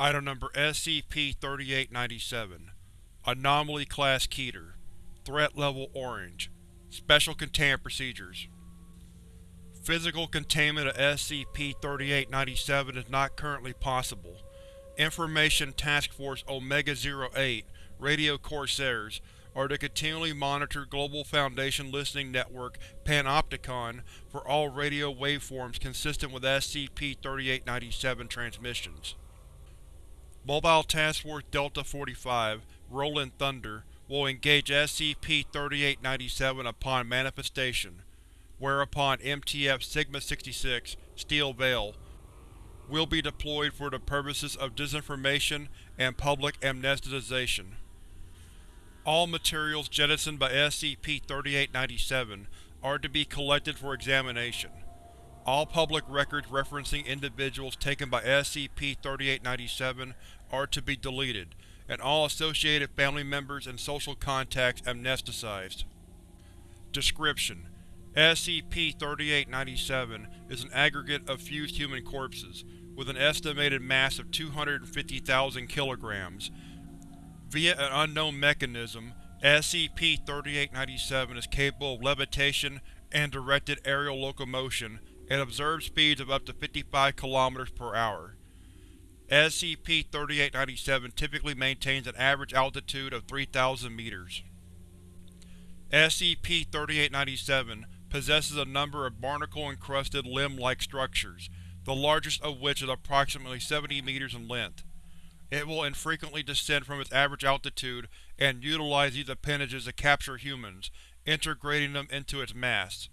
Item Number SCP-3897 Anomaly Class Keter Threat Level Orange Special Containment Procedures Physical containment of SCP-3897 is not currently possible. Information Task Force Omega-08 Radio Corsairs are to continually monitor Global Foundation Listening Network Panopticon for all radio waveforms consistent with SCP-3897 transmissions. Mobile Task Force Delta-45 Rolling Thunder will engage SCP-3897 upon manifestation, whereupon MTF Sigma-66 Steel Veil will be deployed for the purposes of disinformation and public amnestization. All materials jettisoned by SCP-3897 are to be collected for examination. All public records referencing individuals taken by SCP-3897 are to be deleted, and all associated family members and social contacts amnesticized. Description: SCP-3897 is an aggregate of fused human corpses, with an estimated mass of 250,000 kilograms, Via an unknown mechanism, SCP-3897 is capable of levitation and directed aerial locomotion at observed speeds of up to 55 km per hour. SCP-3897 typically maintains an average altitude of 3,000 meters. SCP-3897 possesses a number of barnacle-encrusted limb-like structures, the largest of which is approximately 70 meters in length. It will infrequently descend from its average altitude and utilize these appendages to capture humans, integrating them into its mass.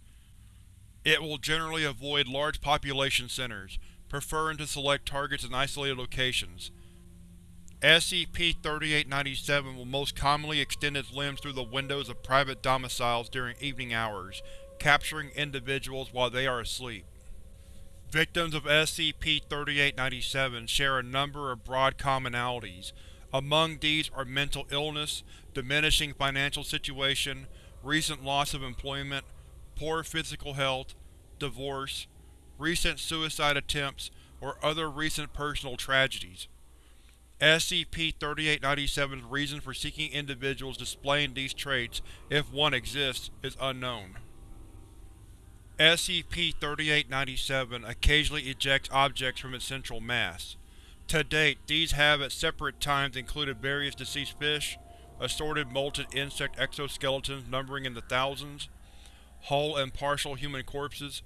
It will generally avoid large population centers, preferring to select targets in isolated locations. SCP-3897 will most commonly extend its limbs through the windows of private domiciles during evening hours, capturing individuals while they are asleep. Victims of SCP-3897 share a number of broad commonalities. Among these are mental illness, diminishing financial situation, recent loss of employment, poor physical health, divorce, recent suicide attempts, or other recent personal tragedies. SCP-3897's reason for seeking individuals displaying these traits, if one exists, is unknown. SCP-3897 occasionally ejects objects from its central mass. To date, these have at separate times included various deceased fish, assorted molted insect exoskeletons numbering in the thousands, whole and partial human corpses,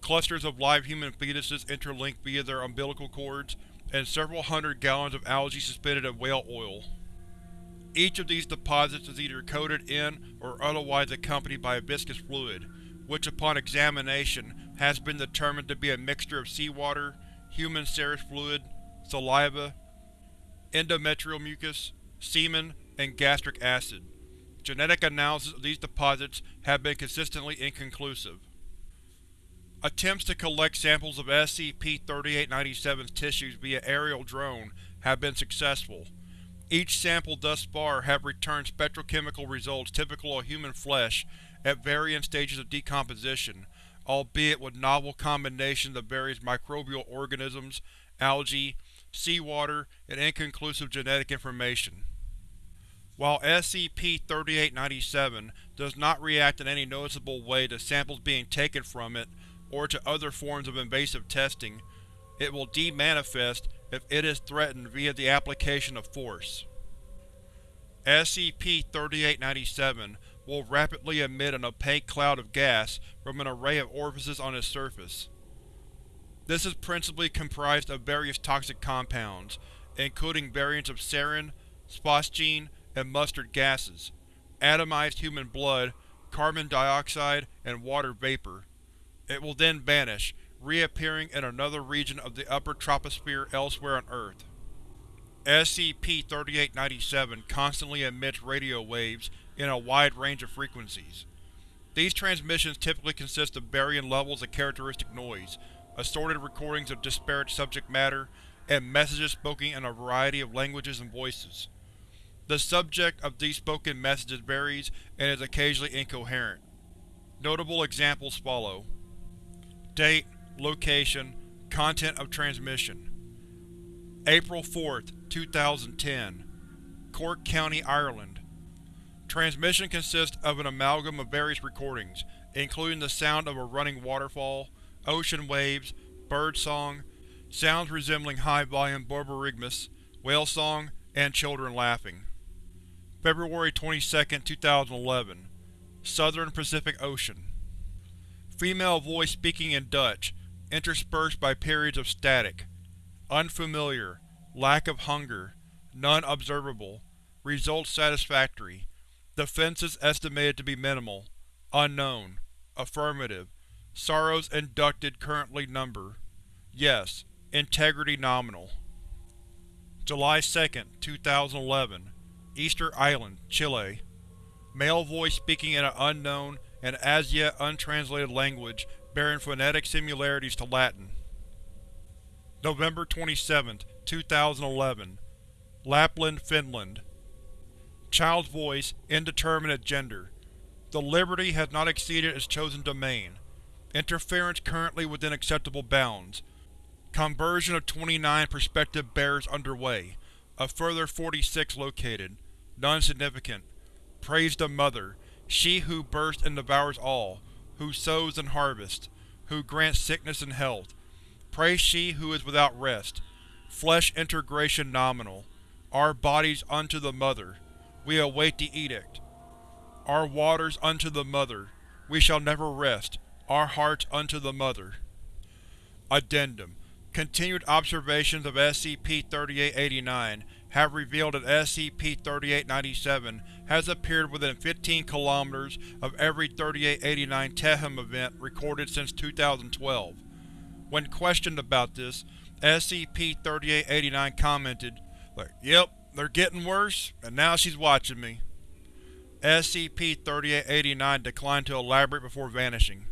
clusters of live human fetuses interlinked via their umbilical cords, and several hundred gallons of algae suspended in whale oil. Each of these deposits is either coated in or otherwise accompanied by a viscous fluid, which upon examination has been determined to be a mixture of seawater, human serous fluid, saliva, endometrial mucus, semen, and gastric acid. Genetic analysis of these deposits have been consistently inconclusive. Attempts to collect samples of SCP-3897's tissues via aerial drone have been successful. Each sample thus far have returned spectrochemical results typical of human flesh at varying stages of decomposition, albeit with novel combinations of various microbial organisms, algae, seawater, and inconclusive genetic information. While SCP-3897 does not react in any noticeable way to samples being taken from it or to other forms of invasive testing, it will demanifest if it is threatened via the application of force. SCP-3897 will rapidly emit an opaque cloud of gas from an array of orifices on its surface. This is principally comprised of various toxic compounds, including variants of sarin, phosgene, and mustard gases, atomized human blood, carbon dioxide, and water vapor. It will then vanish, reappearing in another region of the upper troposphere elsewhere on Earth. SCP-3897 constantly emits radio waves in a wide range of frequencies. These transmissions typically consist of varying levels of characteristic noise, assorted recordings of disparate subject matter, and messages spoken in a variety of languages and voices. The subject of these spoken messages varies and is occasionally incoherent. Notable examples follow. Date, location, content of transmission. April 4, 2010 Cork County, Ireland Transmission consists of an amalgam of various recordings, including the sound of a running waterfall, ocean waves, birdsong, sounds resembling high-volume borborygmus, whale song, and children laughing. February 22, 2011 Southern Pacific Ocean Female voice speaking in Dutch, interspersed by periods of static. Unfamiliar. Lack of hunger. None observable. Results satisfactory. Defenses estimated to be minimal. Unknown. Affirmative. Sorrows inducted currently number. Yes. Integrity nominal. July 2, 2011 Easter Island, Chile Male voice speaking in an unknown and as yet untranslated language bearing phonetic similarities to Latin. November 27, 2011 Lapland, Finland Child's voice, indeterminate gender. The Liberty has not exceeded its chosen domain. Interference currently within acceptable bounds. Conversion of 29 prospective bearers underway. A further 46 located. None significant. Praise the Mother, she who bursts and devours all, who sows and harvests, who grants sickness and health. Praise she who is without rest. Flesh integration nominal. Our bodies unto the Mother. We await the edict. Our waters unto the Mother. We shall never rest. Our hearts unto the Mother. Addendum Continued observations of SCP-3889 have revealed that SCP-3897 has appeared within 15 km of every 3889 TEHM event recorded since 2012. When questioned about this, SCP-3889 commented, like, Yep, they're getting worse, and now she's watching me. SCP-3889 declined to elaborate before vanishing.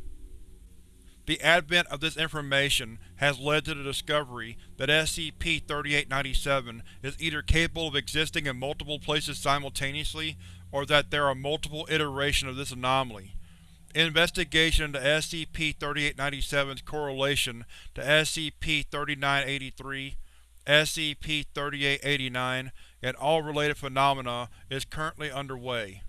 The advent of this information has led to the discovery that SCP-3897 is either capable of existing in multiple places simultaneously, or that there are multiple iterations of this anomaly. Investigation into SCP-3897's correlation to SCP-3983, SCP-3889, and all related phenomena is currently underway.